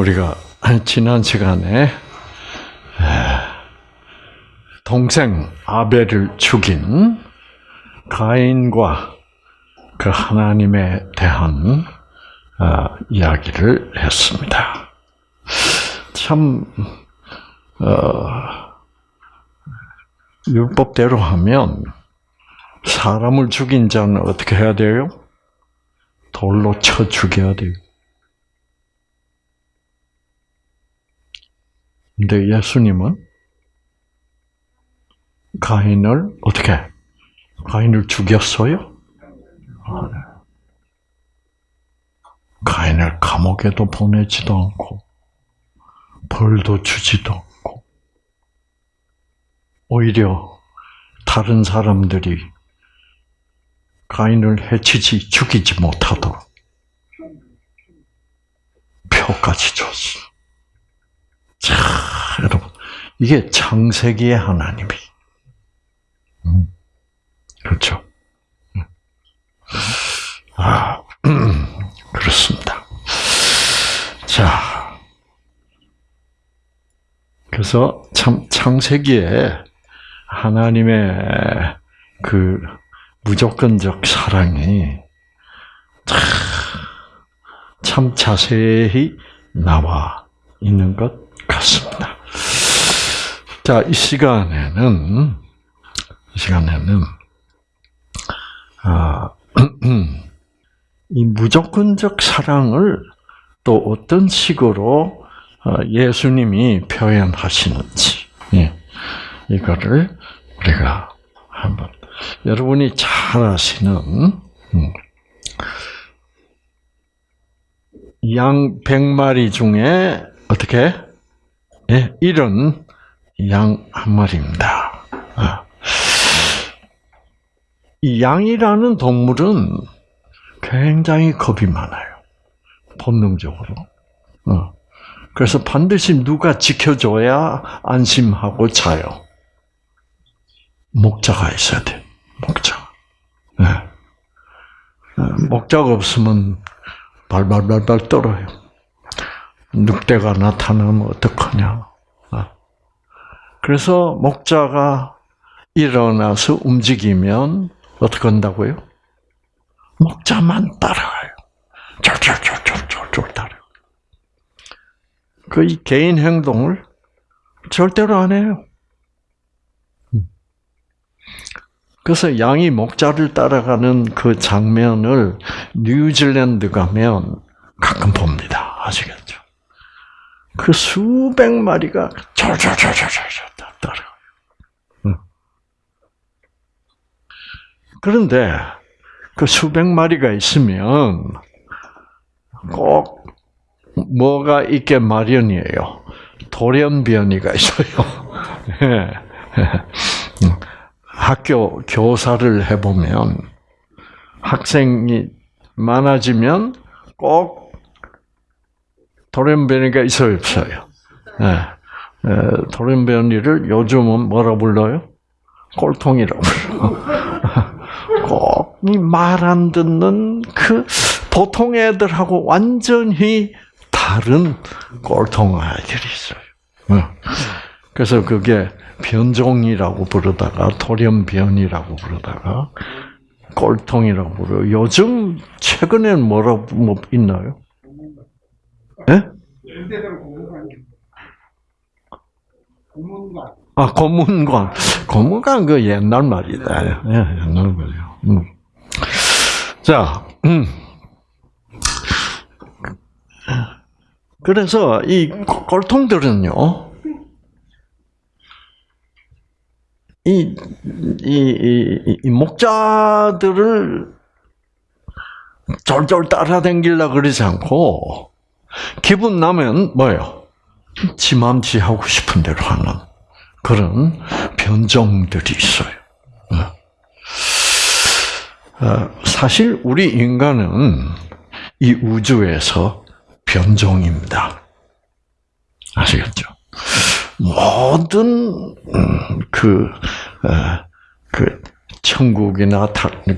우리가 지난 시간에 동생 아벨을 죽인 가인과 그 하나님에 대한 어, 이야기를 했습니다. 참 어, 율법대로 하면 사람을 죽인 자는 어떻게 해야 돼요? 돌로 쳐 죽여야 돼요. 근데 예수님은 가인을 어떻게 가인을 죽였어요? 네. 가인을 감옥에도 보내지도 않고 벌도 주지도 않고 오히려 다른 사람들이 가인을 해치지 죽이지 못하도록 표까지 줬어. 자, 여러분 이게 창세기의 하나님이 음, 그렇죠. 아, 그렇습니다. 자, 그래서 참 창세기에 하나님의 그 무조건적 사랑이 참 자세히 나와 있는 것 같습니다. 자, 이 시간에는 이 시간에는 아, 이 무조건적 사랑을 또 어떤 식으로 어, 예수님이 표현하시는지 예, 이거를 우리가 한번 여러분이 잘 아시는 음, 양 100마리 중에 어떻게 예, 이런 양 한 마리입니다. 아. 이 양이라는 동물은 굉장히 겁이 많아요. 본능적으로. 어. 그래서 반드시 누가 지켜줘야 안심하고 자요. 목자가 있어야 돼. 목자. 네. 어, 목자가 없으면 발발발발 떨어요. 늑대가 나타나면 어떡하냐. 어. 그래서 목자가 일어나서 움직이면 어떻게 한다고요? 목자만 따라가요. 쫄쫄쫄쫄쫄쫄 따라. 그 개인 행동을 절대로 안 해요. 그래서 양이 목자를 따라가는 그 장면을 뉴질랜드 가면 가끔 봅니다. 아시겠죠? 그 수백 마리가 졸졸졸졸졸 따라가요. 그런데 그 수백 마리가 있으면 꼭 뭐가 있게 마련이에요. 돌연변이가 있어요. 예. 학교 교사를 해보면 학생이 많아지면 꼭 돌연변이가 있어요, 없어요? 예. 돌연변이를 요즘은 뭐라 불러요? 꼴통이라고 불러. 꼭말 안 듣는 그 보통 애들하고 완전히 다른 꼴통 아이들이 있어요. 그래서 그게 변종이라고 부르다가 돌연변이라고 부르다가 꼴통이라고 부르요. 요즘 최근에는 뭐라고 뭐 있나요? 예? 아, 고문관. 고문관 그 옛날 말이다. 예, 옛날 말이요. 음. 자, 음. 그래서 이 꼴통들은요, 이, 이, 이, 이 목자들을 졸졸 따라다니려 그러지 않고, 기분 나면 뭐예요? 지맘지 하고 싶은 대로 하는 그런 변종들이 있어요. 어, 사실 우리 인간은 이 우주에서 변종입니다. 아시겠죠? 모든 음, 그, 어, 그 천국이나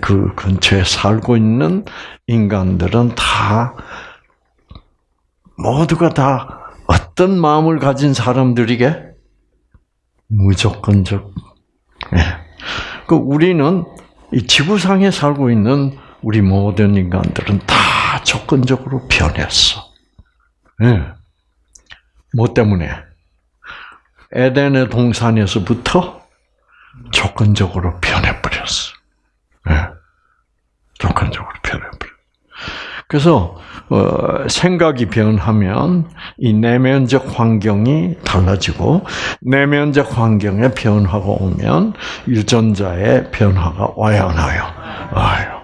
그 근처에 살고 있는 인간들은 다 모두가 다 어떤 마음을 가진 사람들에게 무조건적. 예. 그 우리는 이 지구상에 살고 있는 우리 모든 인간들은 다 조건적으로 변했어. 예. 뭐 때문에? 에덴의 동산에서부터 조건적으로 변해버렸어. 예. 조건적으로 변해버렸어. 그래서 어, 생각이 변하면 이 내면적 환경이 달라지고 내면적 환경에 변화가 오면 유전자의 변화가 와야 하나요? 와요.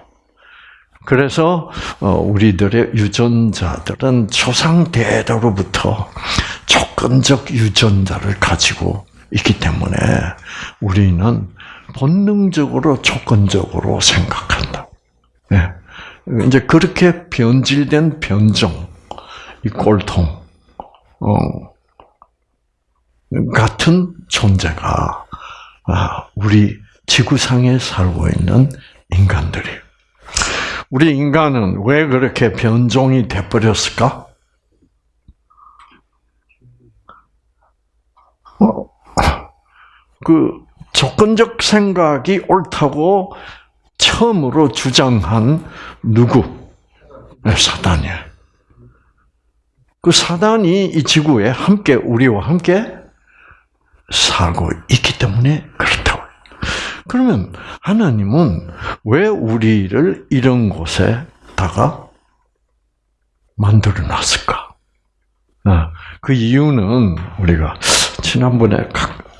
그래서 어, 우리들의 유전자들은 조상 대대로부터 조건적 유전자를 가지고 있기 때문에 우리는 본능적으로 조건적으로 생각한다. 네. 이제 그렇게 변질된 변종, 이 꼴통, 어, 같은 존재가 아, 우리 지구상에 살고 있는 인간들이. 우리 인간은 왜 그렇게 변종이 돼버렸을까? 어, 그 조건적 생각이 옳다고 처음으로 주장한 누구? 네, 사단이야. 그 사단이 이 지구에 함께 우리와 함께 살고 있기 때문에 그렇다고. 그러면 하나님은 왜 우리를 이런 곳에다가 만들어 놨을까? 아, 그 이유는 우리가 지난번에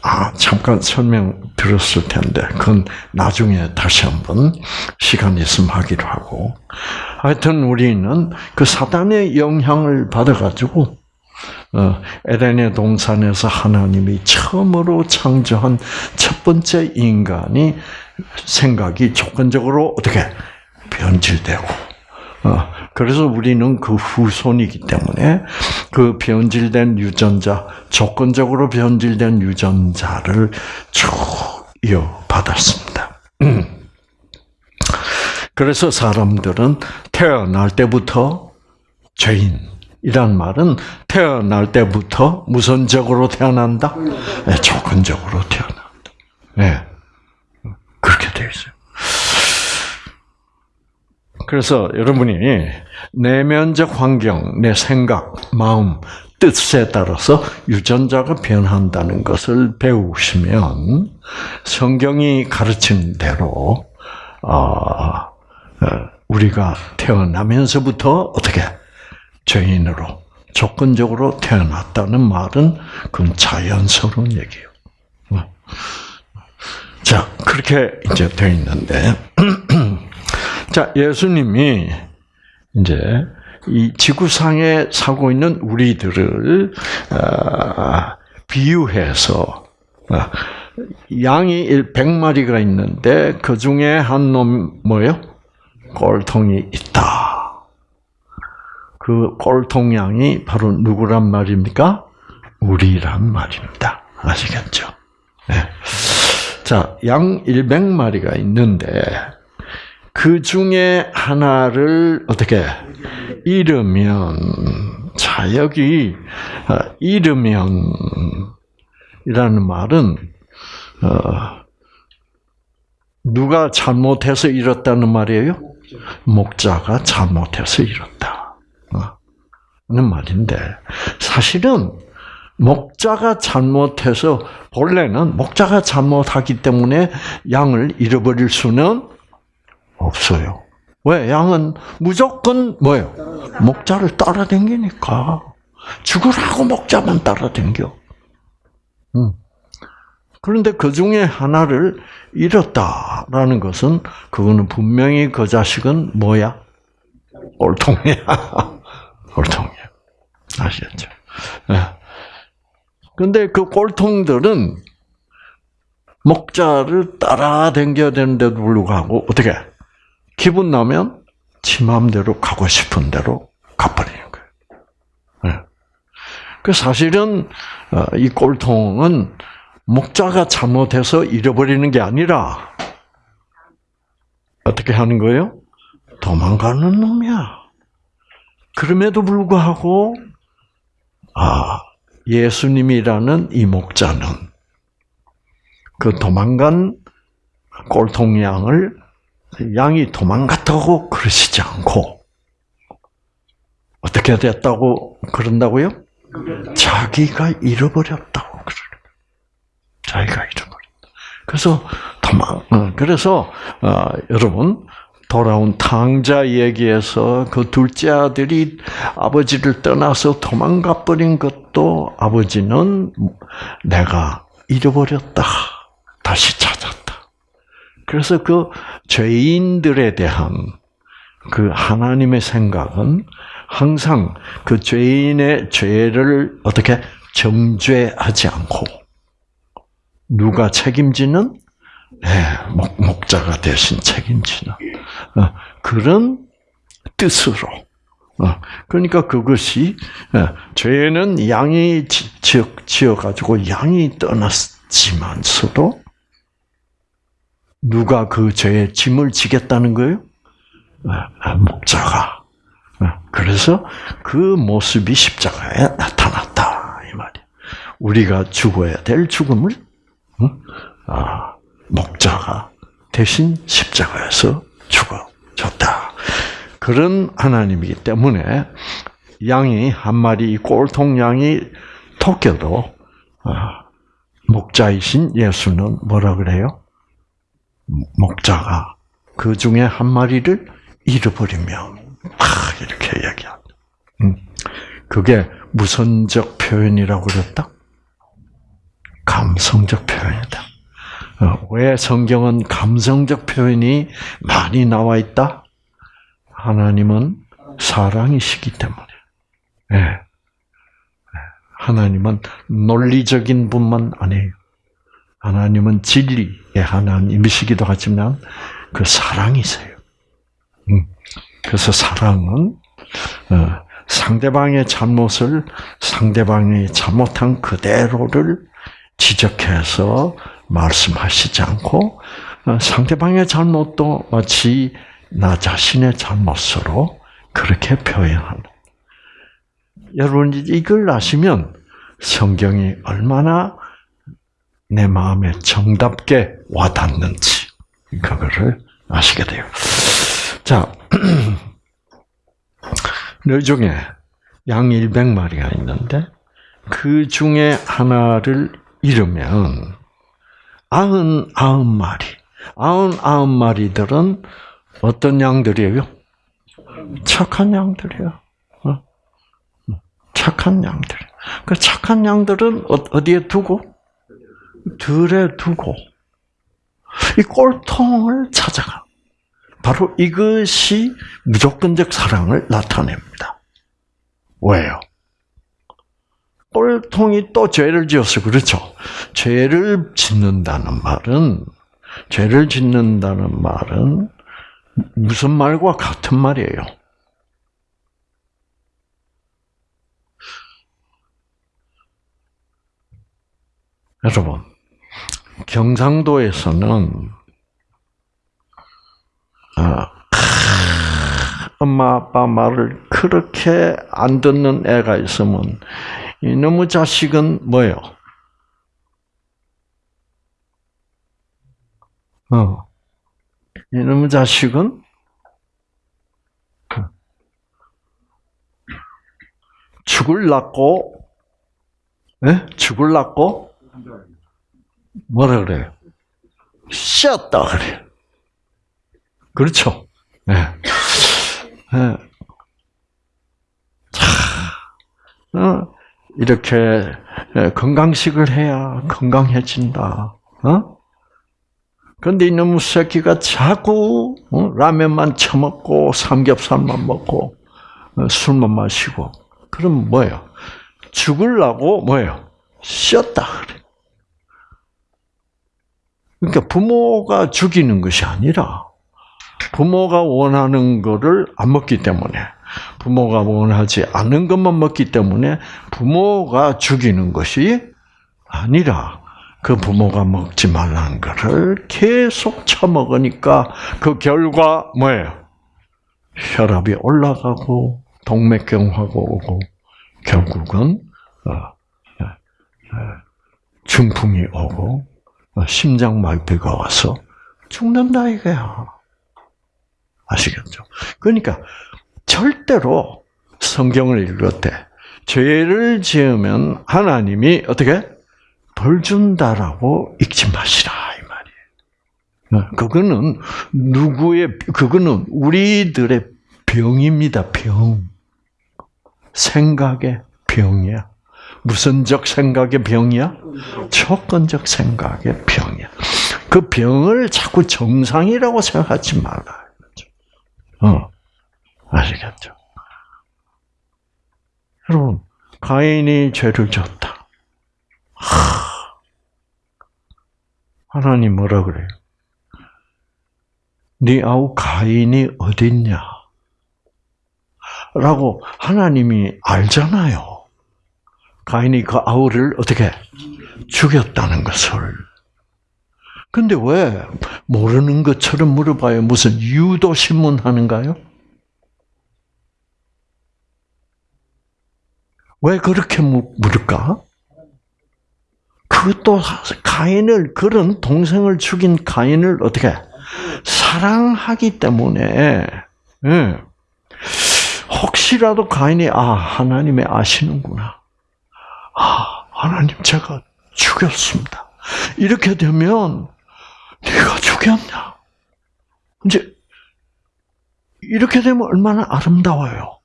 아, 잠깐 설명 들었을 텐데, 그건 나중에 다시 한번 시간 있으면 하기로 하고. 하여튼 우리는 그 사단의 영향을 받아가지고, 어, 에덴의 동산에서 하나님이 처음으로 창조한 첫 번째 인간이 생각이 조건적으로 어떻게 변질되고, 어, 그래서 우리는 그 후손이기 때문에 그 변질된 유전자, 조건적으로 변질된 유전자를 쭉 이어받았습니다. 그래서 사람들은 태어날 때부터 죄인 이란 말은 태어날 때부터 무선적으로 태어난다? 네, 조건적으로 태어난다. 네. 그렇게 되어 있어요. 그래서 여러분이 내면적 환경, 내 생각, 마음, 뜻에 따라서 유전자가 변한다는 것을 배우시면 성경이 가르친 대로 어, 우리가 태어나면서부터 어떻게 죄인으로 조건적으로 태어났다는 말은 그건 자연스러운 얘기예요. 자 그렇게 이제 되어 있는데 자 예수님이 이제 이 지구상에 살고 있는 우리들을 어, 비유해서 어, 양이 100마리가 있는데 그 중에 한 놈 뭐요? 꼴통이 있다. 그 꼴통 양이 바로 누구란 말입니까? 우리란 말입니다. 아시겠죠? 네. 자, 양 100마리가 있는데 그 중에 하나를 어떻게 잃으면 자 여기 어, 잃으면이라는 말은 어, 누가 잘못해서 잃었다는 말이에요? 목자가 잘못해서 잃었다. 는 말인데 사실은 목자가 잘못해서 본래는 목자가 잘못하기 때문에 양을 잃어버릴 수는 없어요. 왜? 양은 무조건 뭐예요? 목자를 따라댕기니까. 죽으라고 목자만 따라댕겨. 음. 그런데 그 중에 하나를 잃었다라는 것은 그거는 분명히 그 자식은 뭐야? 꼴통이야. 꼴통이야. 아시겠죠? 네. 근데 그 꼴통들은 목자를 따라댕겨야 되는데도 불구하고 어떻게 기분 나면 지 마음대로 가고 싶은 대로 가버리는 거예요. 네. 그 사실은 어, 이 꼴통은 목자가 잘못해서 잃어버리는 게 아니라 어떻게 하는 거예요? 도망가는 놈이야. 그럼에도 불구하고 아, 예수님이라는 이 목자는 그 도망간 꼴통 양을 양이 도망갔다고 그러시지 않고 어떻게 됐다고 그런다고요? 자기가 잃어버렸다고 그러는 자기가 잃어버렸다. 그래서 도망. 어, 그래서 어, 여러분 돌아온 탕자 얘기에서 그 둘째 아들이 아버지를 떠나서 도망가 버린 것도 아버지는 내가 잃어버렸다. 다시 찾았다. 그래서 그 죄인들에 대한 그 하나님의 생각은 항상 그 죄인의 죄를 어떻게 정죄하지 않고 누가 책임지는 네, 목, 목자가 대신 책임지는 어, 그런 뜻으로. 어, 그러니까 그것이 어, 죄는 양이 지어 가지고 양이 떠났지만서도 누가 그 죄의 짐을 지겠다는 거예요? 목자가. 그래서 그 모습이 십자가에 나타났다 이 말이야. 우리가 죽어야 될 죽음을 아, 목자가 대신 십자가에서 죽어졌다. 그런 하나님이기 때문에 양이 한 마리 꼴통 양이 토껴도 아, 목자이신 예수는 뭐라 그래요? 목자가 그 중에 한 마리를 잃어버리면 아, 이렇게 얘기합니다. 음, 그게 무선적 표현이라고 그랬다? 감성적 표현이다. 어, 왜 성경은 감성적 표현이 많이 나와 있다? 하나님은 사랑이시기 때문에. 네. 하나님은 논리적인 분만 아니에요. 하나님은 진리의 하나님이시기도 하지만 그 사랑이세요. 음. 그래서 사랑은 어, 상대방의 잘못을 상대방이 잘못한 그대로를 지적해서 말씀하시지 않고 어, 상대방의 잘못도 마치 나 자신의 잘못으로 그렇게 표현하는. 여러분 이걸 아시면 성경이 얼마나 내 마음에 정답게 와닿는지 그거를 아시게 돼요. 자, 너 중에 양 100마리가 있는데 그 중에 하나를 잃으면 아흔 아흔 마리, 아흔 아흔 마리들은 어떤 양들이에요? 착한 양들이에요. 어? 착한 양들. 그 착한 양들은 어, 어디에 두고? 들에 두고 이 꼴통을 찾아가. 바로 이것이 무조건적 사랑을 나타냅니다. 왜요? 꼴통이 또 죄를 지었어. 그렇죠? 죄를 짓는다는 말은, 죄를 짓는다는 말은 무슨 말과 같은 말이에요? 여러분, 경상도에서는 아, 엄마 아빠 말을 그렇게 안 듣는 애가 있으면 이놈의 자식은 뭐예요? 어. 이놈의 자식은 죽을 낳고, 예? 죽을 낳고, 뭐라 그래요? 쉬었다 그래요. 그렇죠? 네. 네. 자, 어, 이렇게 건강식을 해야 건강해진다. 어? 근데 이놈 새끼가 자꾸 어? 라면만 처먹고 삼겹살만 먹고 어, 술만 마시고 그럼 뭐예요? 죽을라고 뭐예요? 쉬었다 그래. 그러니까 부모가 죽이는 것이 아니라 부모가 원하는 것을 안 먹기 때문에 부모가 원하지 않는 것만 먹기 때문에 부모가 죽이는 것이 아니라 그 부모가 먹지 말라는 것을 계속 처먹으니까 그 결과 뭐예요? 혈압이 올라가고 동맥경화가 오고 결국은 어, 예, 예, 중풍이 오고 어, 심장 마비가 와서 죽는다 이거야. 아시겠죠? 그러니까 절대로 성경을 읽을 때 죄를 지으면 하나님이 어떻게 벌 준다라고 읽지 마시라 이 말이에요. 어, 그거는 누구의 그거는 우리들의 병입니다. 병. 생각의 병이야. 무슨적 생각의 병이야? 조건적 생각의 병이야. 그 병을 자꾸 정상이라고 생각하지 말라. 어, 아시겠죠? 여러분, 가인이 죄를 졌다. 하, 하나님 뭐라 그래요? 네 아우 가인이 어딨냐? 라고 하나님이 알잖아요. 가인이 그 아우를 어떻게 죽였다는 것을. 근데 왜 모르는 것처럼 물어봐요? 무슨 유도 신문 하는가요? 왜 그렇게 물을까? 그것도 가인을 그런 동생을 죽인 가인을 어떻게 사랑하기 때문에 예. 혹시라도 가인이 아 하나님이 아시는구나. 아 하나님 제가 죽였습니다. 이렇게 되면 네가 죽였냐? 이제 이렇게 되면 얼마나 아름다워요.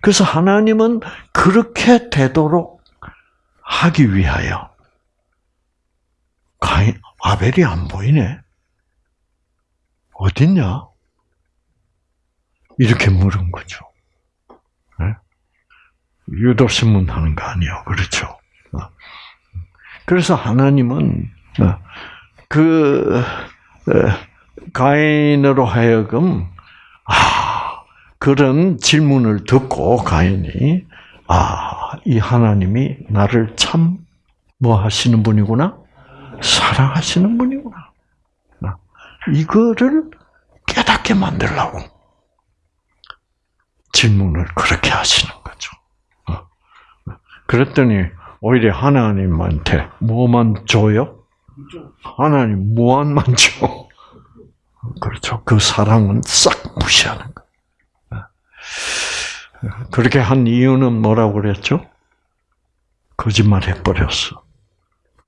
그래서 하나님은 그렇게 되도록 하기 위하여 가인 아벨이 안 보이네. 어딨냐? 이렇게 물은 거죠. 네? 유도 신문 하는 거 아니요, 그렇죠? 어. 그래서 하나님은 어, 그 어, 가인으로 하여금 아 그런 질문을 듣고 가인이 아 이 하나님이 나를 참 뭐 하시는 분이구나 사랑하시는 분이구나 이거를 깨닫게 만들라고 질문을 그렇게 하시는. 그랬더니 오히려 하나님한테 뭐만 줘요? 하나님 무한만 줘. 그렇죠. 그 사랑은 싹 무시하는 거예요. 그렇게 한 이유는 뭐라고 그랬죠? 거짓말 해버렸어.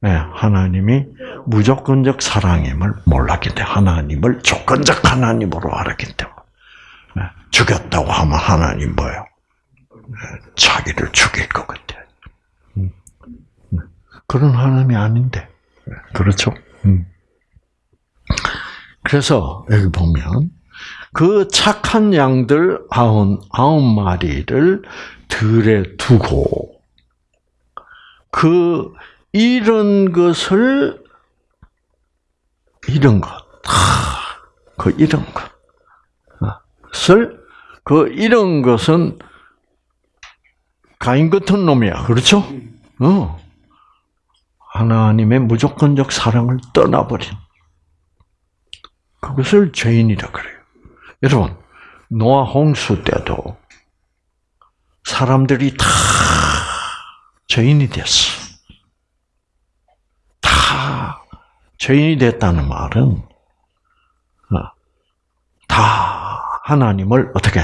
네, 하나님이 무조건적 사랑임을 몰랐기 때문에 하나님을 조건적 하나님으로 알았기 때문에 네, 죽였다고 하면 하나님 뭐요? 네, 자기를 죽일 것 같아. 음. 그런 하나님이 아닌데. 그렇죠? 음. 그래서 여기 보면 그 착한 양들 아흔 아홉 마리를 들에 두고 그 이런 것을 이런 것, 그 이런 것을 그 이런 것은 가인 같은 놈이야, 그렇죠? 어. 하나님의 무조건적 사랑을 떠나버린 그것을 죄인이라 그래요. 여러분 노아 홍수 때도 사람들이 다 죄인이 됐어. 다 죄인이 됐다는 말은 어, 다 하나님을 어떻게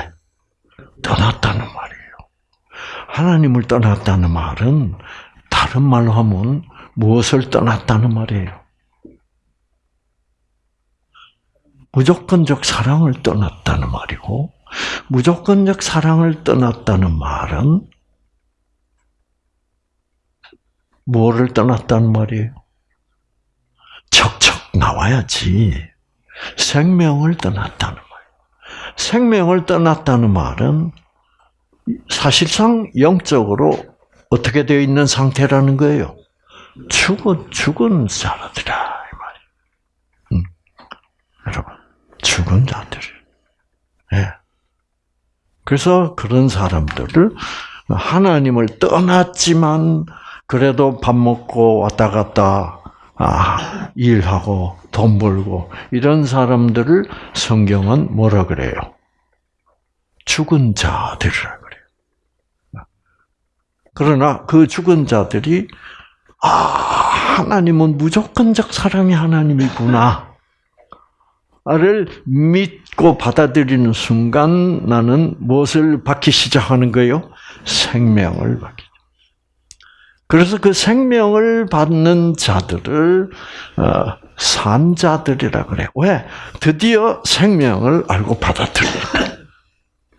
떠났다는 말이에요. 하나님을 떠났다는 말은 다른 말로 하면 무엇을 떠났다는 말이에요? 무조건적 사랑을 떠났다는 말이고, 무조건적 사랑을 떠났다는 말은 뭐를 떠났다는 말이에요? 척척 나와야지. 생명을 떠났다는 말이에요. 생명을 떠났다는 말은 사실상 영적으로 어떻게 되어 있는 상태라는 거예요? 죽은 죽은 자들이라 이 말이에요. 음. 여러분 죽은 자들. 예. 그래서 그런 사람들을 하나님을 떠났지만 그래도 밥 먹고 왔다 갔다 아, 일하고 돈 벌고 이런 사람들을 성경은 뭐라 그래요? 죽은 자들이라 그래요. 그러나 그 죽은 자들이 아 하나님은 무조건적 사랑의 하나님이구나. 를 믿고 받아들이는 순간 나는 무엇을 받기 시작하는 거예요? 생명을 받기. 그래서 그 생명을 받는 자들을 어, 산자들이라 그래. 왜? 드디어 생명을 알고 받아들이니까.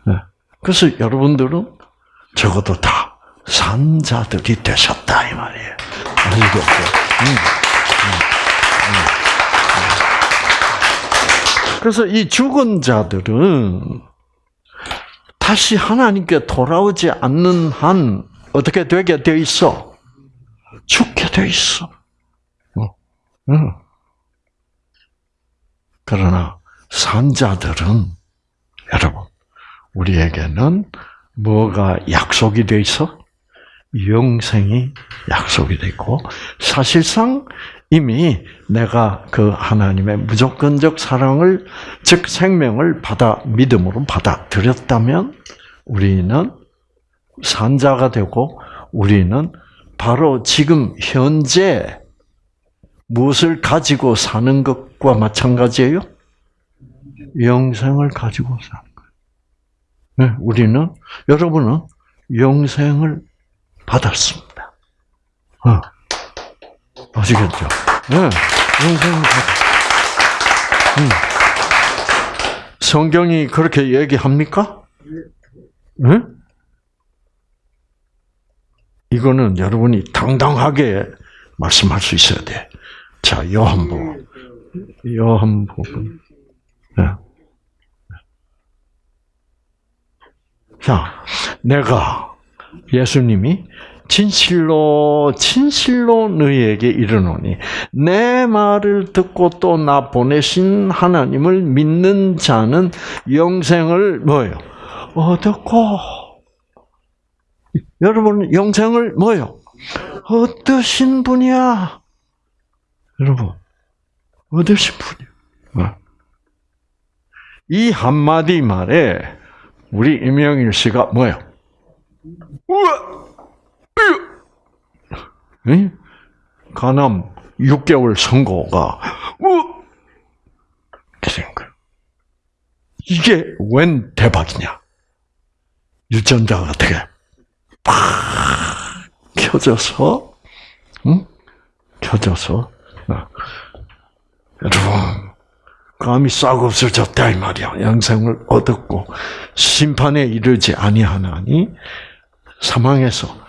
네. 그래서 여러분들은 적어도 다 산자들이 되셨다 이 말이에요. 음, 음, 음, 그래서 이 죽은 자들은 다시 하나님께 돌아오지 않는 한 어떻게 되게 돼 있어? 죽게 돼 있어. 어. 응. 그러나 산자들은 여러분 우리에게는 뭐가 약속이 돼 있어? 영생이 약속이 돼 있고 사실상 이미 내가 그 하나님의 무조건적 사랑을 즉 생명을 받아 믿음으로 받아들였다면 우리는 산자가 되고 우리는 바로 지금 현재 무엇을 가지고 사는 것과 마찬가지예요? 영생을 가지고 사는 거예요. 네, 우리는 여러분은 영생을 받았습니다. 어. 아시겠죠? 네. 음. 성경이 그렇게 얘기합니까? 네? 이거는 여러분이 당당하게 말씀할 수 있어야 돼. 자, 요한복음. 요한복음. 네. 자, 내가 예수님이 진실로 진실로 너희에게 이르노니 내 말을 듣고 또 나 보내신 하나님을 믿는 자는 영생을 뭐요? 얻었고 여러분 영생을 뭐요? 얻으신 분이야. 여러분 얻으신 분이야. 어. 이 한마디 말에 우리 임영일 씨가 뭐요? 우와! 응? 간암 6개월 선고가 우! 그런 거 이게 웬 대박이냐? 유전자가 어떻게 팍 켜져서, 응? 켜져서, 어. 여러분, 감이 싹 없어졌다 이 말이야. 영생을 얻었고 심판에 이르지 아니하나니 사망에서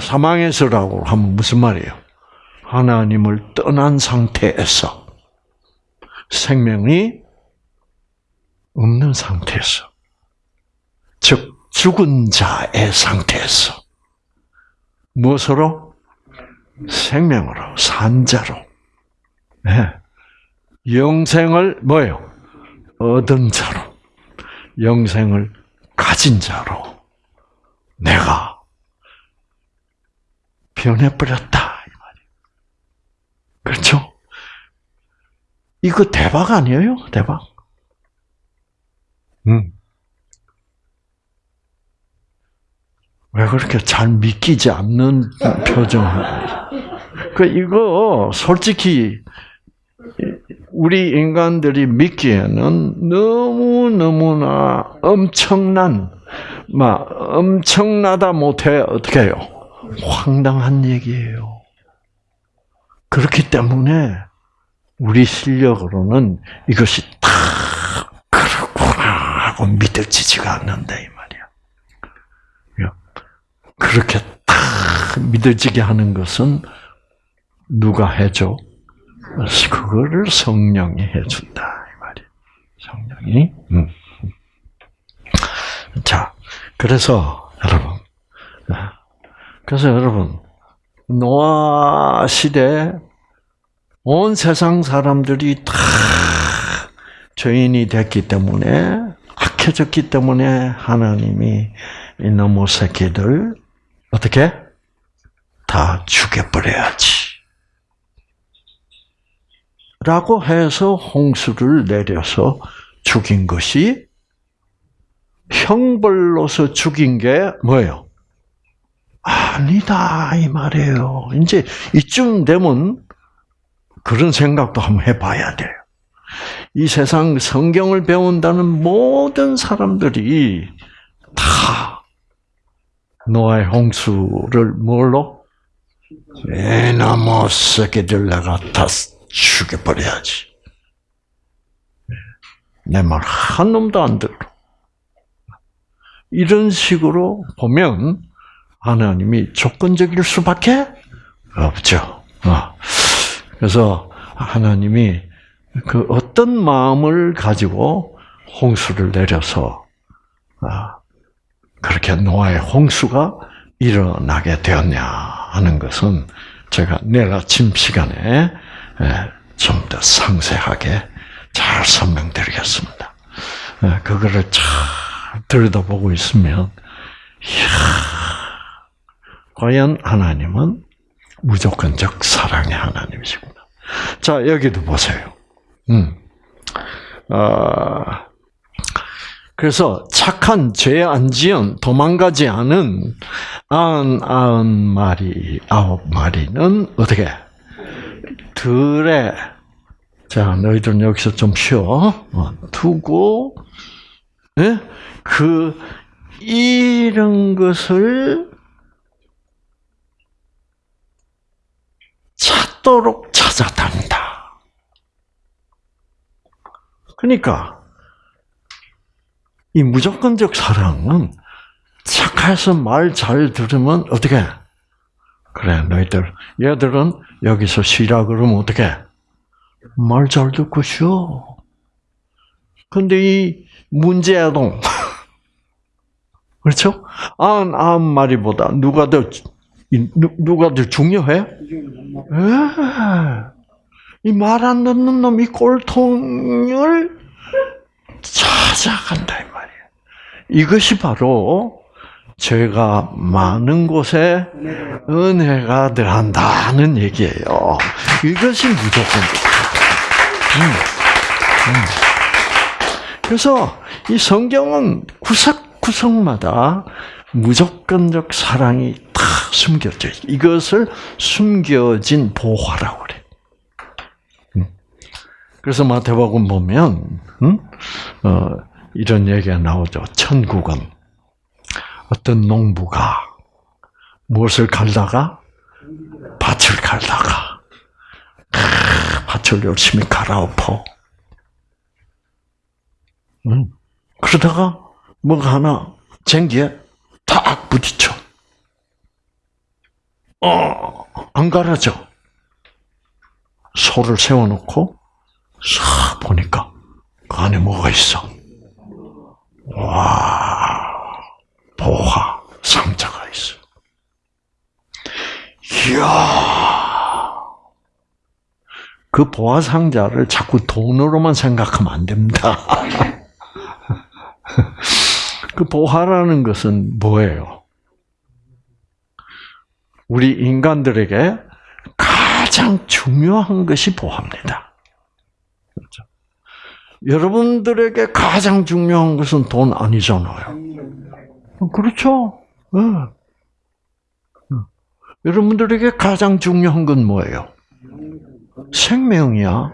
사, 망에서라고 하면 무슨 말이에요? 하나님을 떠난 상태에서 생명이 없는 상태에서 즉 죽은 자의 상태에서 무엇으로 생명으로 산자로 네. 영생을 뭐예요? 얻은 자로 영생을 가진 자로 내가 변해버렸다. 이 말이에요. 그렇죠? 이거 대박 아니에요? 대박. 음. 왜 그렇게 잘 믿기지 않는 표정을? 그 이거 솔직히 우리 인간들이 믿기에는 너무 너무나 엄청난, 막 엄청나다 못해 어떻게 해요? 황당한 얘기예요. 그렇기 때문에 우리 실력으로는 이것이 다 그렇구나 하고 믿어지지가 않는다 이 말이야. 그렇게 다 믿어지게 하는 것은 누가 해줘? 그거를 성령이 해준다 이 말이야. 성령이. 음. 자, 그래서 여러분 그래서 여러분, 노아 시대 온 세상 사람들이 다 죄인이 됐기 때문에 악해졌기 때문에 하나님이 이놈의 새끼들 어떻게 다 죽여버려야지. 라고 해서 홍수를 내려서 죽인 것이 형벌로서 죽인 게 뭐예요? 아니다 이 말이에요. 이제 이쯤 되면 그런 생각도 한번 해봐야 돼요. 이 세상 성경을 배운다는 모든 사람들이 다 노아의 홍수를 뭘로? 에나무 새끼들 내가 다 죽여버려야지. 내 말 한 놈도 안 들어. 이런 식으로 보면 하나님이 조건적일 수밖에 없죠. 어. 그래서 하나님이 그 어떤 마음을 가지고 홍수를 내려서 아, 그렇게 노아의 홍수가 일어나게 되었냐 하는 것은 제가 내일 아침 시간에 좀 더 상세하게 잘 설명드리겠습니다. 그거를 잘 들여다보고 있으면, 이야, 과연 하나님은 무조건적 사랑의 하나님이시구나. 자, 여기도 보세요. 음. 아, 그래서 착한 죄 안 지은 도망가지 않은 아흔 아흔 마리 아홉 마리는 어떻게 들에 자 너희들은 여기서 좀 쉬어 어, 두고 예? 그 이런 것을 찾도록 찾아다닌다. 그러니까 이 무조건적 사랑은 착해서 말 잘 들으면 어떻게? 그래 너희들 얘들은 여기서 쉬라 그러면 어떻게? 말 잘 듣고 쉬어. 근데 이 문제아동 그렇죠? 안, 안 말이보다 누가 더 누가 더 중요해? 예. 이말 안 듣는 놈, 이 꼴통을 찾아간다, 이 말이야. 이것이 바로 죄가 많은 곳에 은혜가 들어간다는 얘기예요. 이것이 무조건. 음, 음. 그래서 이 성경은 구석 구석마다 무조건적 사랑이 다 숨겨져 있어. 이것을 숨겨진 보화라고 그래. 음. 그래서 마태복음 보면 음? 어, 이런 얘기가 나오죠. 천국은 어떤 농부가 무엇을 갈다가 밭을 갈다가 밭을 열심히 갈아엎어. 음. 그러다가 뭐가 하나 쟁기에 탁 부딪혀. 어, 안 갈아져. 소를 세워놓고 싹 보니까 그 안에 뭐가 있어? 와, 보화 상자가 있어. 이야, 그 보화 상자를 자꾸 돈으로만 생각하면 안 됩니다. 그 보화라는 것은 뭐예요? 우리 인간들에게 가장 중요한 것이 보화입니다. 그렇죠? 여러분들에게 가장 중요한 것은 돈 아니잖아요. 그렇죠? 네. 여러분들에게 가장 중요한 건 뭐예요? 생명이야.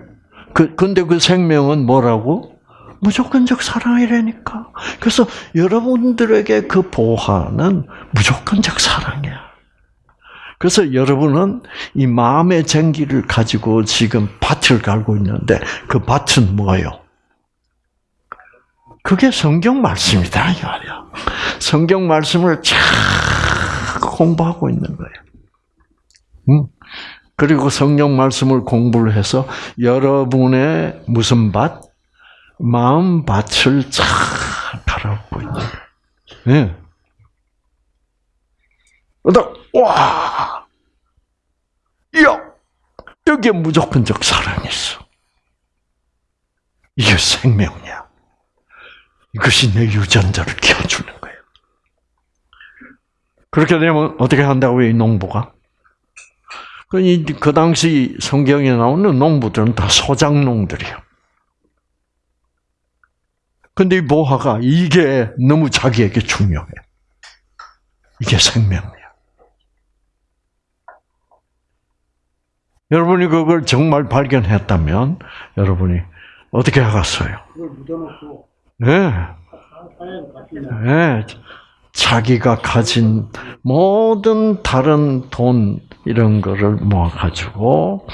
그, 근데 그 생명은 뭐라고? 무조건적 사랑이라니까. 그래서 여러분들에게 그 보화는 무조건적 사랑이야. 그래서 여러분은 이 마음의 쟁기를 가지고 지금 밭을 갈고 있는데 그 밭은 뭐예요? 그게 성경 말씀이다 이 말이야. 성경 말씀을 잘 공부하고 있는 거예요. 음. 그리고 성경 말씀을 공부를 해서 여러분의 무슨 밭? 마음 밭을 잘 갈아엎고 있는 거예요. 네. 와, 야, 여기에 무조건적 사랑이 있어. 이게 생명이야. 이것이 내 유전자를 키워주는 거예요. 그렇게 되면 어떻게 한다고요, 이 농부가? 그, 그 당시 성경에 나오는 농부들은 다 소장농들이에요. 근데 이 보화가 이게 너무 자기에게 중요해. 이게 생명이야. 여러분이 그걸 정말 발견했다면 여러분이 어떻게 하겠어요? 예. 네. 네. 자기가 가진 모든 다른 돈 이런 거를 모아 가지고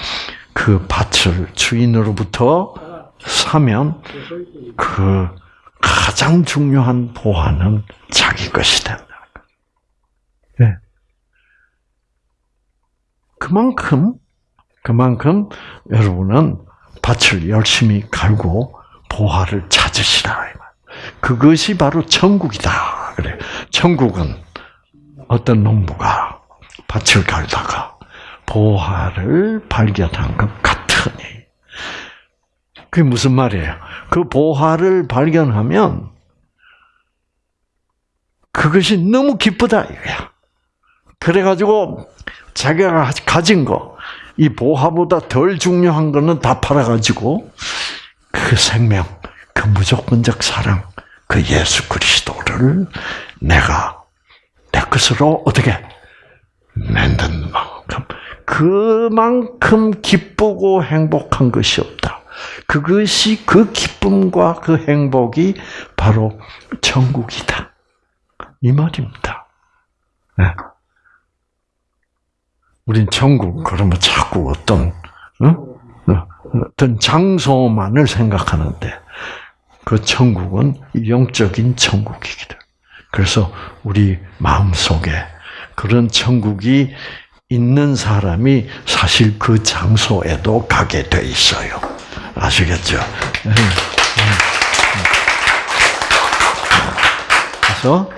그 밭을 주인으로부터 사면 그 가장 중요한 보화는 자기 것이 된다. 네. 그만큼 그만큼 여러분은 밭을 열심히 갈고 보화를 찾으시라. 그것이 바로 천국이다. 그래. 천국은 어떤 농부가 밭을 갈다가 보화를 발견한 것 같으니. 그게 무슨 말이에요? 그 보화를 발견하면 그것이 너무 기쁘다 이거야. 그래가지고 자기가 가진 거, 이 보화보다 덜 중요한 거는 다 팔아가지고 그 생명, 그 무조건적 사랑, 그 예수 그리스도를 내가 내 것으로 어떻게 만든 만큼 그만큼 기쁘고 행복한 것이 없다. 그것이 그 기쁨과 그 행복이 바로 천국이다. 이 말입니다. 네. 우린 천국 그러면 자꾸 어떤 어? 어떤 장소만을 생각하는데 그 천국은 영적인 천국이기도. 그래서 우리 마음 속에 그런 천국이 있는 사람이 사실 그 장소에도 가게 돼 있어요. 아시겠죠? 그래서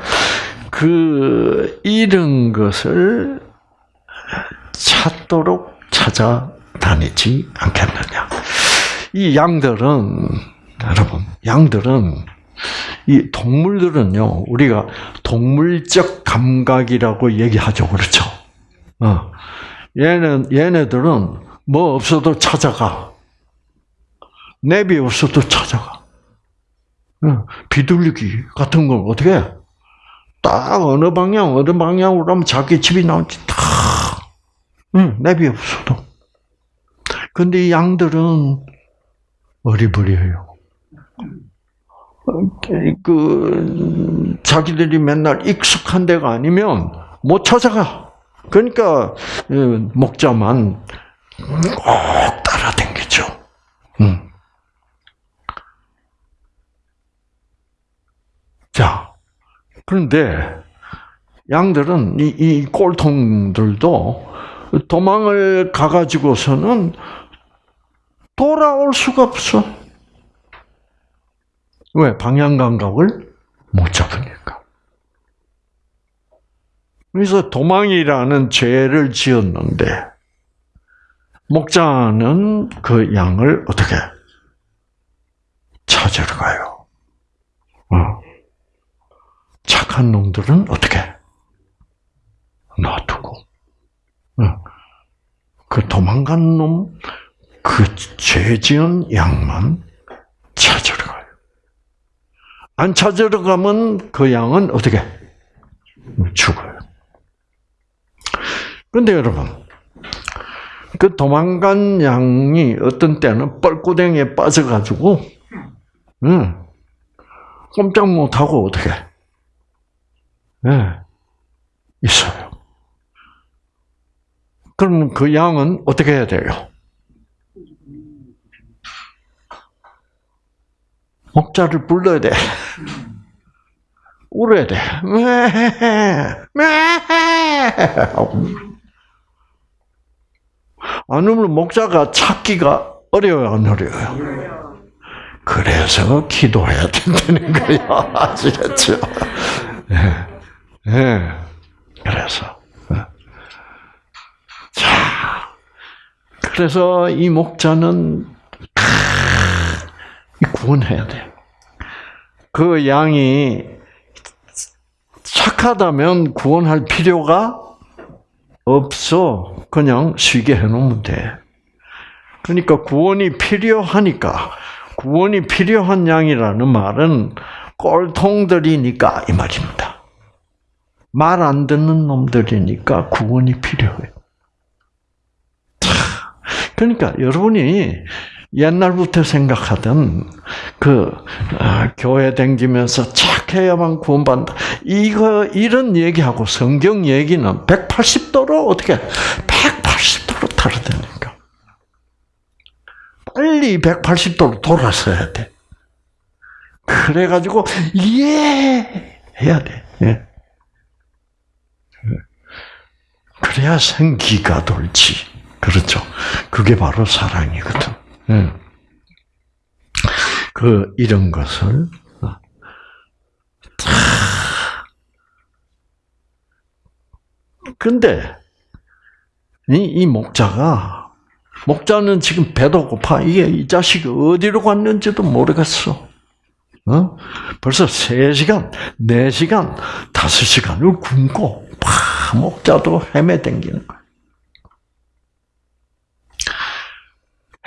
그 잃은 것을 찾도록 찾아다니지 않겠느냐. 이 양들은 여러분, 양들은 이 동물들은요, 우리가 동물적 감각이라고 얘기하죠, 그렇죠? 어. 얘는 얘네들은 뭐 없어도 찾아가. 내비 없어도 찾아가. 어. 비둘기 같은 걸 어떻게 해? 딱 어느 방향, 어느 방향으로 하면 자기 집이 나오지, 다. 응, 내비 없어도. 근데 이 양들은 어리버리해요. 그 자기들이 맨날 익숙한 데가 아니면 못 찾아가. 그러니까 목자만 꼭 따라다니죠. 음. 자, 그런데 양들은 이, 이 꼴통들도 도망을 가가지고서는 돌아올 수가 없어. 왜? 방향 감각을 못 잡으니까. 그래서 도망이라는 죄를 지었는데, 목자는 그 양을 어떻게 찾으러 가요. 어. 착한 놈들은 어떻게 놔두고, 어. 그 도망간 놈, 그 죄 지은 양만 찾으러 가요. 안 찾으러 가면 그 양은 어떻게? 죽어요. 그런데 여러분, 그 도망간 양이 어떤 때는 뻘구덩이에 빠져가지고, 응, 꼼짝 못하고 어떻게, 네, 있어요. 그러면 그 양은 어떻게 해야 돼요? 목자를 불러야 돼. 울어야 돼. 안 울면 목자가 찾기가 어려워요, 안 어려워요? 그래서 기도해야 된다는 거예요. 아시겠죠? 네. 네. 그래서. 자, 그래서 이 목자는 구원해야 돼. 그 양이 착하다면 구원할 필요가 없어. 그냥 쉬게 해놓으면 돼. 그러니까 구원이 필요하니까 구원이 필요한 양이라는 말은 꼴통들이니까 이 말입니다. 말 안 듣는 놈들이니까 구원이 필요해. 그러니까 여러분이 옛날부터 생각하던 그 아, 교회 댕기면서 착해야만 구원받는다. 이거 이런 얘기하고 성경 얘기는 180도로 어떻게 180도로 다르다니까. 빨리 180도로 돌아서야 돼. 그래가지고 예 해야 돼. 예. 그래야 생기가 돌지. 그렇죠. 그게 바로 사랑이거든. 예. 그 이런 것을 어, 다 근데 이, 이 목자가 목자는 지금 배도 고파 이게 이 자식이 어디로 갔는지도 모르겠어. 어? 벌써 3시간, 4시간, 5시간을 굶고 파 목자도 헤매댕기는 거야.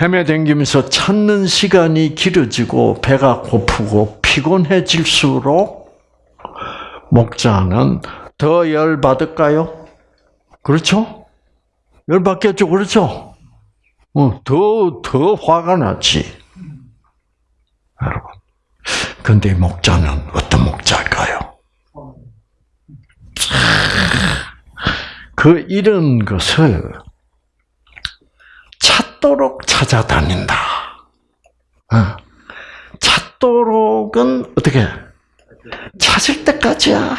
헤매댕기면서 찾는 시간이 길어지고 배가 고프고 피곤해질수록 목자는 더 열 받을까요? 그렇죠? 열 받겠죠, 그렇죠? 어, 더, 더 화가 나지. 여러분. 근데 이 목자는 어떤 목자일까요? 그 이런 것을 찾도록 찾아다닌다. 어. 찾도록은 어떻게? 찾을 때까지야.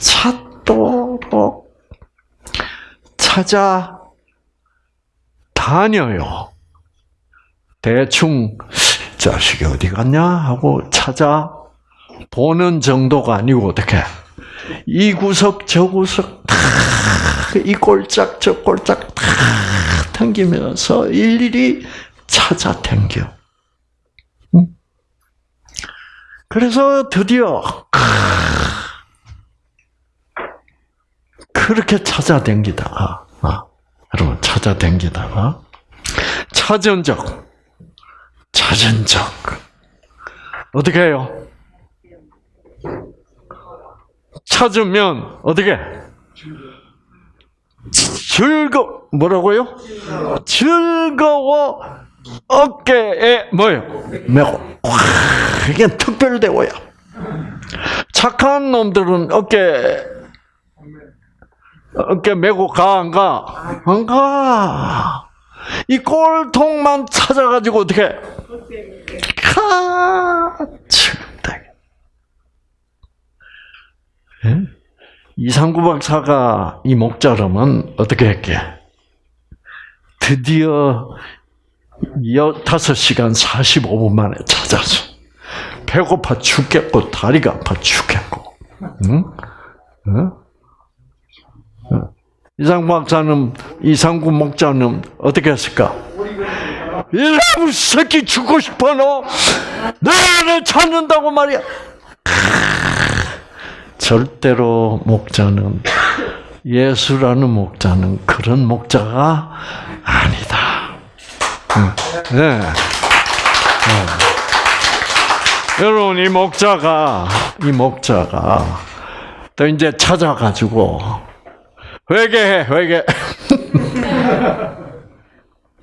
찾도록 찾아 다녀요. 대충 자식이 어디 갔냐 하고 찾아 보는 정도가 아니고 어떻게 이 구석 저 구석 다 이 꼴짝 저 꼴짝 다 당기면서 일일이 찾아 당겨. 응? 그래서 드디어 그렇게 찾아 당기다가 아, 여러분 찾아 당기다가 찾은 적 찾은 적 어떻게 해요? 찾으면 어떻게? 즐거 뭐라고요? 즐거워 어깨에 뭐요? 메고 이게 특별대워야. 착한 놈들은 어깨 어깨 메고 가 안 가? 안 가. 이 꼴통만 찾아가지고 어떻게? 가. 예? 이상구 박사가 이 목자름은 어떻게 했게? 드디어 5시간 45분 만에 찾았어. 배고파 죽겠고, 다리가 아파 죽겠고. 응? 응? 이상 박사는, 이상구 목자는 어떻게 했을까? 이놈 새끼 죽고 싶어, 너! 나를 찾는다고 말이야! 절대로 목자는 예수라는 목자는 그런 목자가 아니다. 네. 네. 여러분 이 목자가 이 목자가 또 이제 찾아가지고 회개해 회개.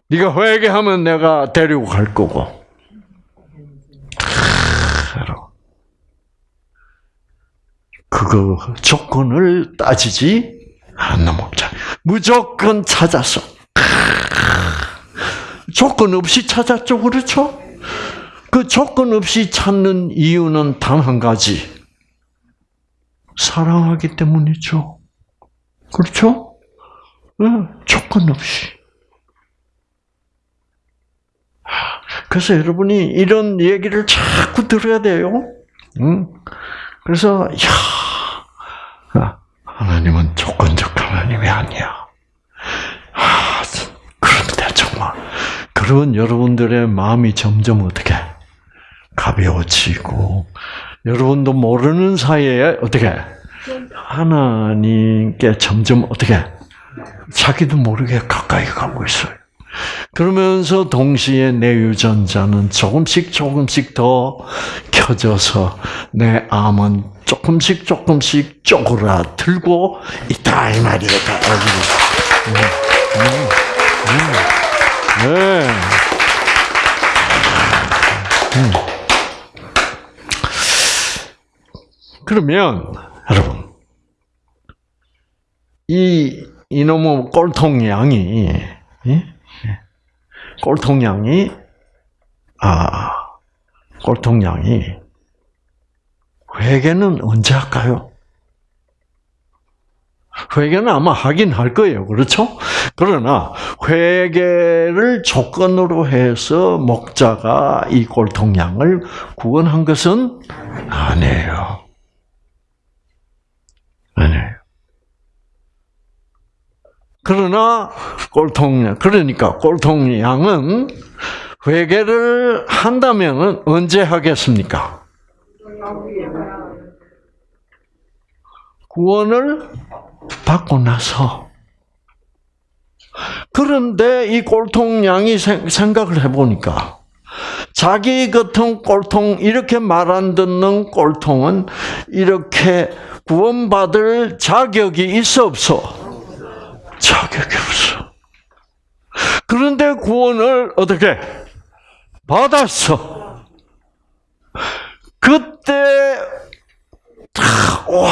네가 회개하면 내가 데리고 갈 거고. 그거 조건을 따지지 않는 목자. 무조건 찾았어. 조건 없이 찾았죠, 그렇죠? 그 조건 없이 찾는 이유는 단 한 가지. 사랑하기 때문이죠. 그렇죠? 네, 조건 없이. 그래서 여러분이 이런 얘기를 자꾸 들어야 돼요. 응? 그래서, 야, 하나님은 조건적 하나님이 아니야. 아, 그런데 정말, 그런 여러분들의 마음이 점점 어떻게 가벼워지고, 여러분도 모르는 사이에 어떻게 하나님께 점점 어떻게 자기도 모르게 가까이 가고 있어요. 그러면서 동시에 내 유전자는 조금씩 조금씩 더 켜져서 내 암은 조금씩 조금씩 쪼그라들고 있다 이 말이에요. 네. 네. 네. 그러면 여러분 이 이놈의 꼴통 양이 예? 꼴통 양이 아 꼴통 양이 회개는 언제 할까요? 회개는 아마 하긴 할 거예요. 그렇죠? 그러나 회개를 조건으로 해서 목자가 이 꼴통양을 구원한 것은 아니에요. 아니에요. 그러나 꼴통양 그러니까 꼴통 양은 회개를 한다면 언제 하겠습니까? 구원을 받고 나서 그런데 이 꼴통 양이 생- 생각을 해보니까 자기 같은 꼴통 이렇게 말 안 듣는 꼴통은 이렇게 구원받을 자격이 있어 없어? 자격이 없어. 그런데 구원을 어떻게 받았어? 그때 탁, 와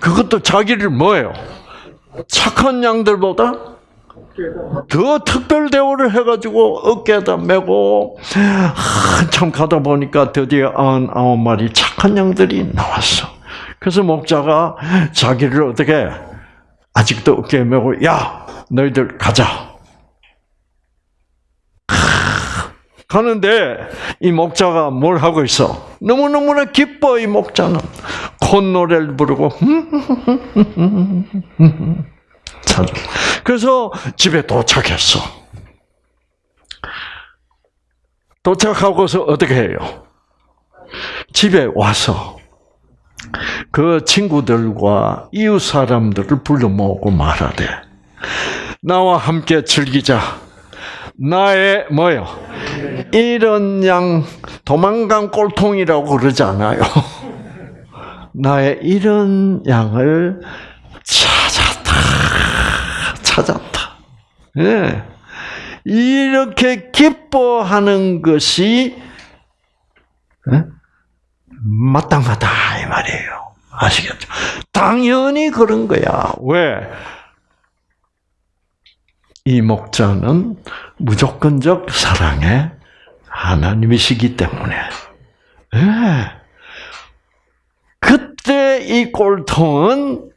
그것도 자기를 뭐예요? 착한 양들보다 더 특별 대우를 해가지고 어깨에다 메고 한참 가다 보니까 드디어 아흔 마리 착한 양들이 나왔어. 그래서 목자가 자기를 어떻게 아직도 어깨에 메고 야 너희들 가자. 가는데 이 목자가 뭘 하고 있어? 너무너무나 기뻐 이 목자는 콧노래를 부르고 참. 그래서 집에 도착했어. 도착하고서 어떻게 해요? 집에 와서 그 친구들과 이웃 사람들을 불러 모으고 말하되 나와 함께 즐기자. 나의 뭐요? 이런 양 도망간 꼴통이라고 그러지 않아요. 나의 이런 양을 찾았다. 찾았다. 예. 이렇게 기뻐하는 것이 예? 마땅하다 이 말이에요. 아시겠죠? 당연히 그런 거야. 왜? 이 목자는 무조건적 사랑의 하나님이시기 때문에. 예. 그때 이 꼴통은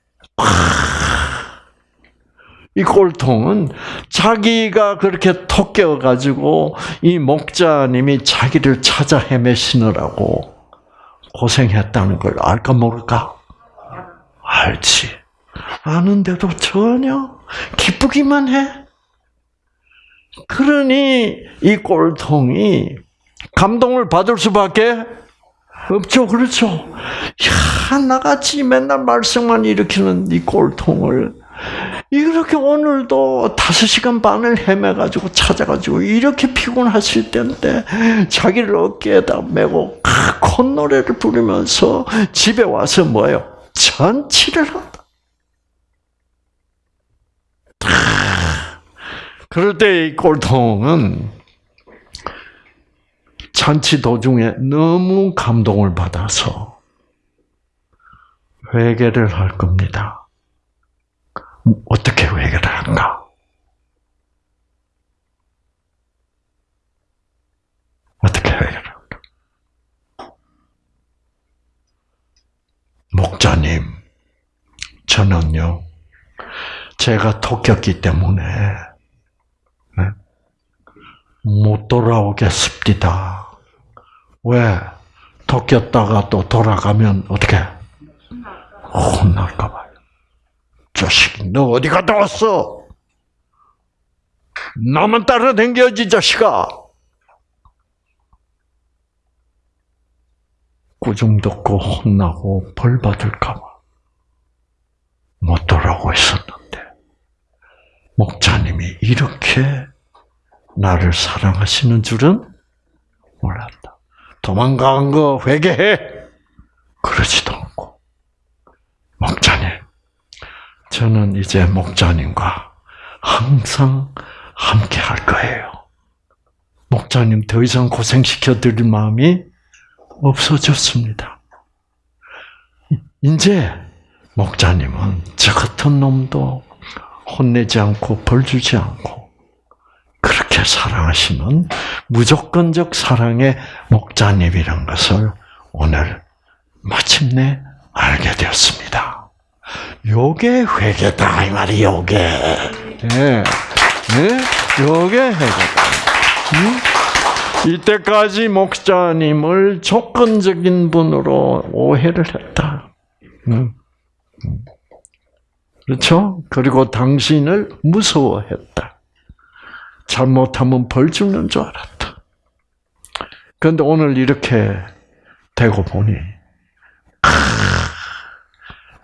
이 꼴통은 자기가 그렇게 토껴 가지고 이 목자님이 자기를 찾아 헤매시느라고 고생했다는 걸 알까 모를까? 알지. 아는데도 전혀 기쁘기만 해. 그러니 이 꼴통이 감동을 받을 수밖에 없죠. 그렇죠. 야, 나같이 맨날 말썽만 일으키는 이 꼴통을 이렇게 오늘도 다섯 시간 반을 헤매가지고 찾아가지고 이렇게 피곤하실 때인데 자기를 어깨에다 메고 콧노래를 부르면서 집에 와서 뭐요? 잔치를 한다. 그럴 때 이 꼴통은 잔치 도중에 너무 감동을 받아서 회개를 할 겁니다. 어떻게 할까? 어떻게 할까? 목자님, 저는요, 제가 토꼈기 때문에 네? 못 돌아오겠습니다. 왜? 토꼈다가 또 돌아가면 어떻게? 혼날까 봐요. 자식이 너 어디 갔다 왔어? 나만 따라댕겨야지 자식아. 꾸중 듣고 혼나고 벌 받을까 봐. 못 돌아오고 있었는데 목자님이 이렇게 나를 사랑하시는 줄은 몰랐다. 도망간 거 회개해. 그러지도 않고 목자님, 저는 이제 목자님과 항상 함께 할 거예요. 목자님 더 이상 고생시켜 드릴 마음이 없어졌습니다. 이제 목자님은 저 같은 놈도 혼내지 않고 벌 주지 않고 그렇게 사랑하시는 무조건적 사랑의 목자님이란 것을 오늘 마침내 알게 되었습니다. 요게 회개다 이 말이 요게. 예. 예? 요게 회개다. 응? 이때까지 목자님을 조건적인 분으로 오해를 했다. 응? 그렇죠? 그리고 당신을 무서워했다. 잘못하면 벌 주는 줄 알았다. 그런데 오늘 이렇게 되고 보니, 아,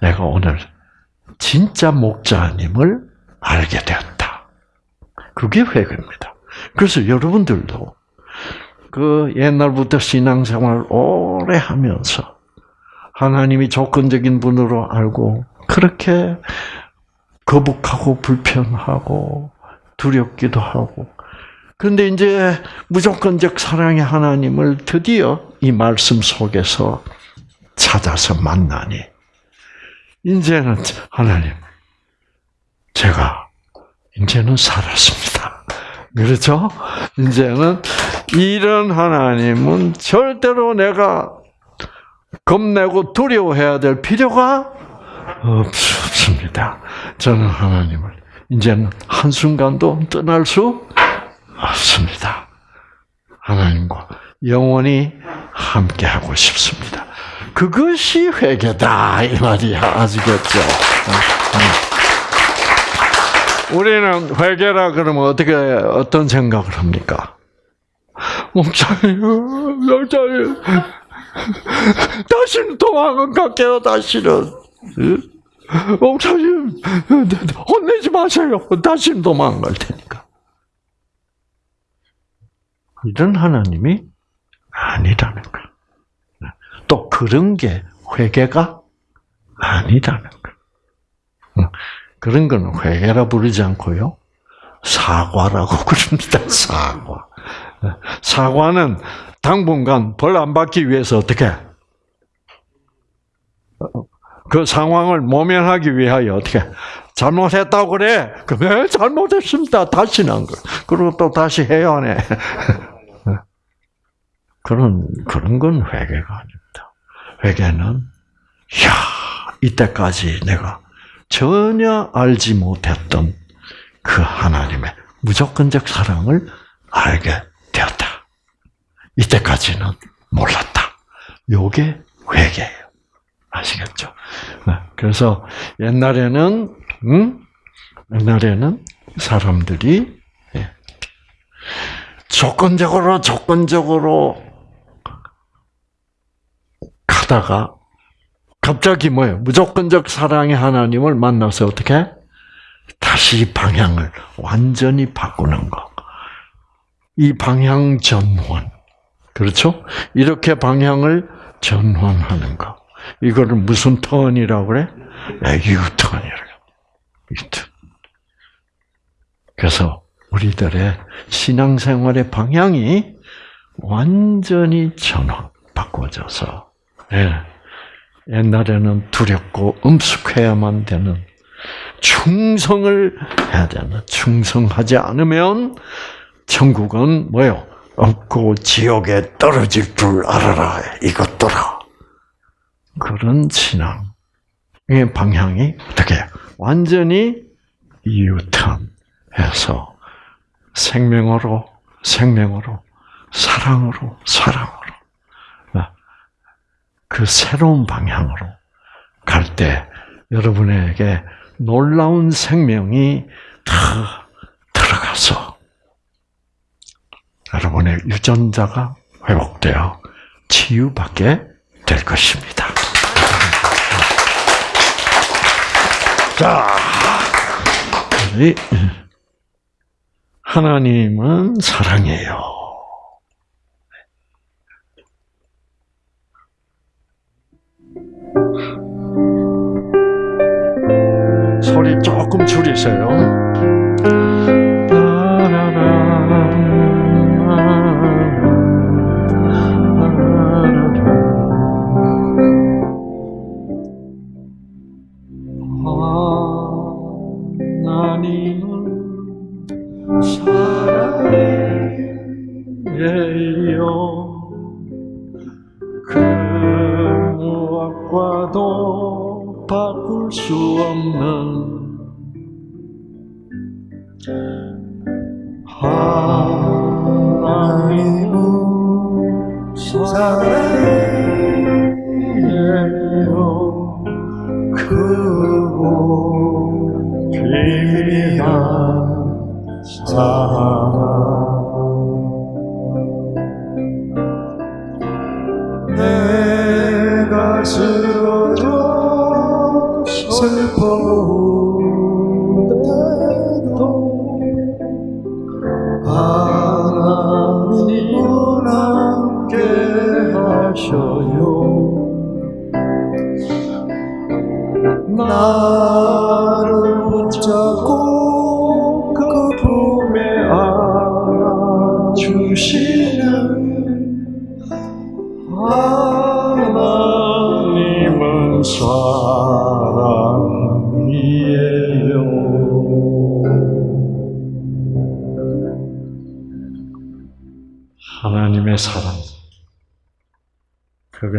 내가 오늘 진짜 목자님을 알게 되었다. 그게 회개입니다. 그래서 여러분들도 그 옛날부터 신앙생활 오래 하면서 하나님이 조건적인 분으로 알고 그렇게 거북하고 불편하고 두렵기도 하고 그런데 이제 무조건적 사랑의 하나님을 드디어 이 말씀 속에서 찾아서 만나니 이제는 하나님 제가 이제는 살았습니다. 그렇죠? 이제는 이런 하나님은 절대로 내가 겁내고 두려워해야 될 필요가 없습니다. 저는 하나님을 이제는 한순간도 떠날 수 없습니다. 하나님과 영원히 함께 하고 싶습니다. 그것이 회개다 이 말이야 아시겠죠? 우리는 회개라 그러면 어떻게 어떤 생각을 합니까? 목사님, 목사님, 다시는 도망 안 갈게요. 다시는 목사님 혼내지 마세요. 다시는 도망 안갈 테니까. 이런 하나님이 아니라는 거. 또 그런 게 회개가 아니라는 거. 그런 거는 회개라 부르지 않고요. 사과라고 부릅니다. 사과. 사과는 당분간 벌 안 받기 위해서 어떻게? 그 상황을 모면하기 위하여 어떻게? 잘못했다고 그래. 그래, 잘못했습니다. 다시는 안 그래. 그리고 또 다시 해야 하네. 그런, 그런 건 회개가 아닙니다. 회개는, 야 이때까지 내가 전혀 알지 못했던 그 하나님의 무조건적 사랑을 알게 되었다. 이때까지는 몰랐다. 요게 회개예요. 아시겠죠? 그래서 옛날에는 음? 옛날에는 사람들이 예. 조건적으로 조건적으로 가다가 갑자기 뭐예요? 무조건적 사랑의 하나님을 만나서 어떻게? 다시 방향을 완전히 바꾸는 거. 이 방향 전환. 그렇죠? 이렇게 방향을 전환하는 거. 이거를 무슨 턴이라고 그래? 네, 유턴이라고. 유턴. 그래서 우리들의 신앙생활의 방향이 완전히 전환, 바꿔져서, 예. 옛날에는 두렵고 엄숙해야만 되는 충성을 해야 되는 충성하지 않으면 천국은 뭐요? 없고 지옥에 떨어질 줄 알아라 이것더라. 그런 신앙의 방향이 어떻게 완전히 유턴해서 생명으로 생명으로 사랑으로 사랑으로 그 새로운 방향으로 갈 때 여러분에게 놀라운 생명이 다 들어가서 여러분의 유전자가 회복되어 치유받게 될 것입니다. 자, 하나님은 사랑이에요. 조금 줄이세요.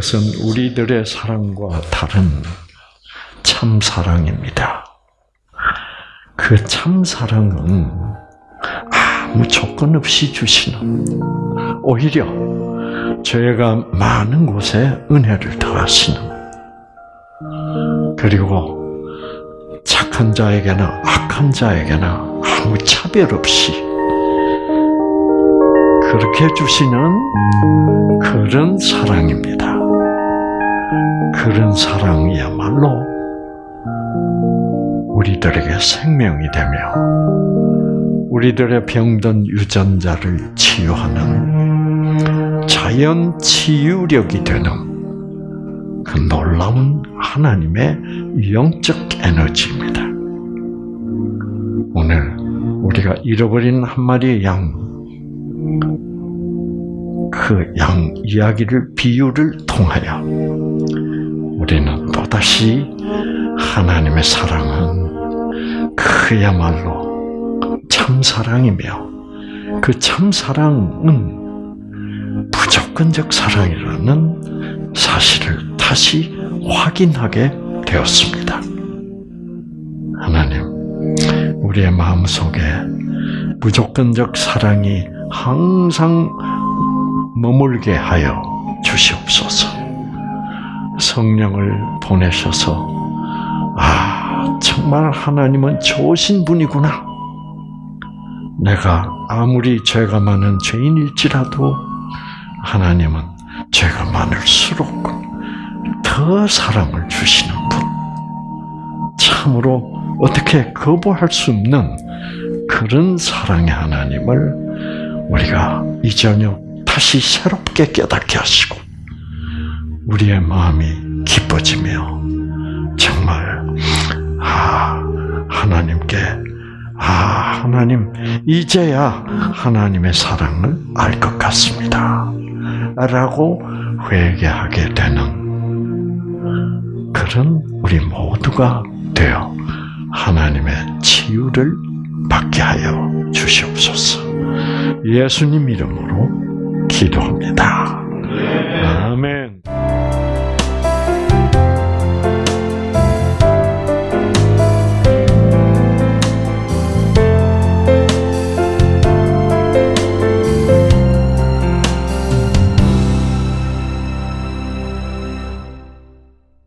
그것은 우리들의 사랑과 다른 참 사랑입니다. 그 참 사랑은 아무 조건 없이 주시는, 오히려 죄가 많은 곳에 은혜를 더하시는, 그리고 착한 자에게나 악한 자에게나 아무 차별 없이 그렇게 주시는 그런 사랑입니다. 그런 사랑이야말로 우리들에게 생명이 되며 우리들의 병든 유전자를 치유하는 자연 치유력이 되는 그 놀라운 하나님의 영적 에너지입니다. 오늘 우리가 잃어버린 한 마리의 양, 그 양 이야기를 비유를 통하여 우리는 또다시 하나님의 사랑은 그야말로 참 사랑이며 그 참 사랑은 무조건적 사랑이라는 사실을 다시 확인하게 되었습니다. 하나님, 우리의 마음 속에 무조건적 사랑이 항상 머물게 하여 주시옵소서. 성령을 보내셔서 아 정말 하나님은 좋으신 분이구나. 내가 아무리 죄가 많은 죄인일지라도 하나님은 죄가 많을수록 더 사랑을 주시는 분. 참으로 어떻게 거부할 수 없는 그런 사랑의 하나님을 우리가 이 저녁 다시 새롭게 깨닫게 하시고 우리의 마음이 기뻐지며 정말 아 하나님께 아 하나님 이제야 하나님의 사랑을 알 것 같습니다 라고 회개하게 되는 그런 우리 모두가 되어 하나님의 치유를 받게 하여 주시옵소서. 예수님 이름으로 기도합니다. 아멘.